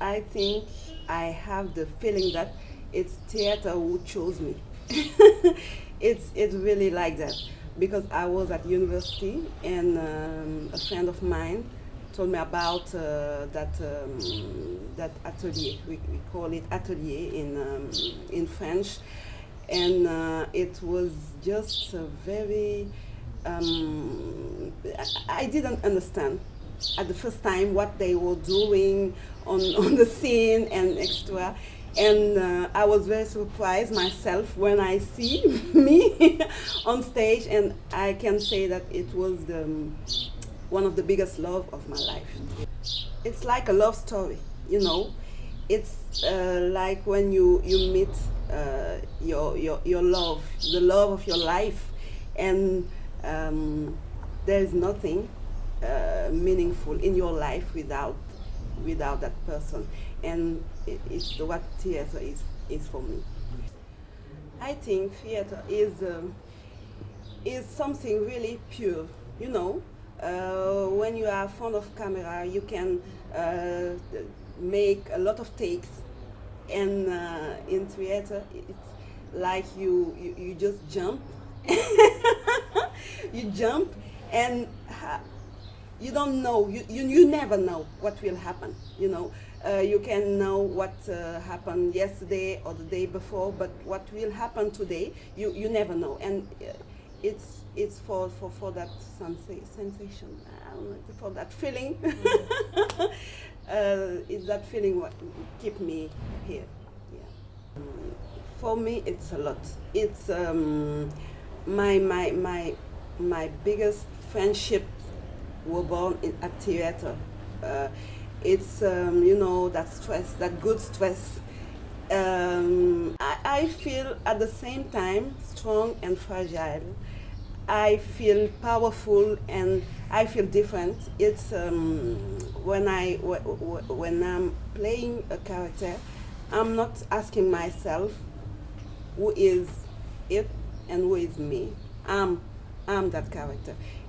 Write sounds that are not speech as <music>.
I think I have the feeling that it's theater who chose me. <laughs> it's it's really like that because I was at university and um, a friend of mine told me about uh, that um, that atelier. We, we, call it atelier in um, in French, and uh, it was just very. Um, I, I didn't understand at the first time what they were doing on, <laughs> on the scene and extra and uh, I was very surprised myself when I see <laughs> me <laughs> on stage and I can say that it was the, one of the biggest love of my life. It's like a love story, you know. It's uh, like when you, you meet uh, your, your, your love, the love of your life and um, there is nothing uh, meaningful in your life without without that person. And it, it's what theater is is for me. I think theater is um, is something really pure you know? Uh, when you are fond of camera you can uh, make a lot of takes. And uh, in theater it's like you, you, you just jump. <laughs> You jump and you don't know, you, you, you never know what will happen, you know. Uh, you can know what uh, happened yesterday or the day before, but what will happen today, you, you never know. And uh, it's, it's for, for, for that sensation, for that feeling. <laughs> Mm. it's that feeling what keep me here. Yeah. For me, it's a lot. It's um, my, my, my, my biggest friendship were born in, at theater. Uh, it's, um, you know, that stress, that good stress. Um, I, I, feel at the same time strong and fragile. I feel powerful and I feel different. It's um, when, I, when I'm playing a character, I'm not asking myself who is it and who is me. I'm, I'm that character